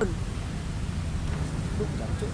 Đúng chắn chỗ